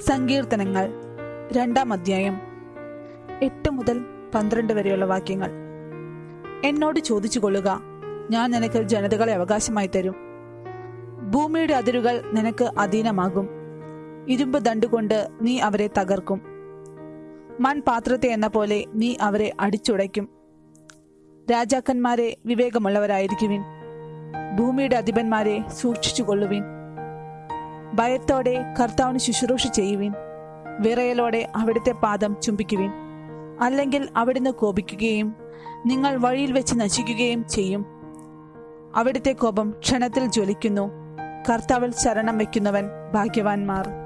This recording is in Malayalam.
സങ്കീർത്തനങ്ങൾ. രണ്ടാം അധ്യായം. എട്ട് മുതൽ പന്ത്രണ്ട് വരെയുള്ള വാക്യങ്ങൾ. എന്നോട് ചോദിച്ചു കൊള്ളുക ഞാൻ നിനക്ക് ജനതകളെ അവകാശമായി തരും. ഭൂമിയുടെ അതിരുകൾ നിനക്ക് അധീനമാകും. ഇരുമ്പ് ദണ്ടുകൊണ്ട് നീ അവരെ തകർക്കും. മൺപാത്രത്തെ എന്ന പോലെ നീ അവരെ അടിച്ചുടയ്ക്കും. രാജാക്കന്മാരെ വിവേകമുള്ളവരായിരിക്കുവിൻ. ഭൂമിയുടെ അധിപന്മാരെ സൂക്ഷിച്ചുകൊള്ളുവിൻ. ഭയത്തോടെ കർത്താവിന് ശുശ്രൂഷ ചെയ്യുവിൻ. വിറയലോടെ അവിടുത്തെ പാദം ചുംബിക്കുവിൻ. അല്ലെങ്കിൽ അവിടുന്ന് കോപിക്കുകയും നിങ്ങൾ വഴിയിൽ വെച്ച് നശിക്കുകയും ചെയ്യും. അവിടുത്തെ കോപം ക്ഷണത്തിൽ ജ്വലിക്കുന്നു. കർത്താവിൽ ശരണം വയ്ക്കുന്നവൻ ഭാഗ്യവാന്മാർ.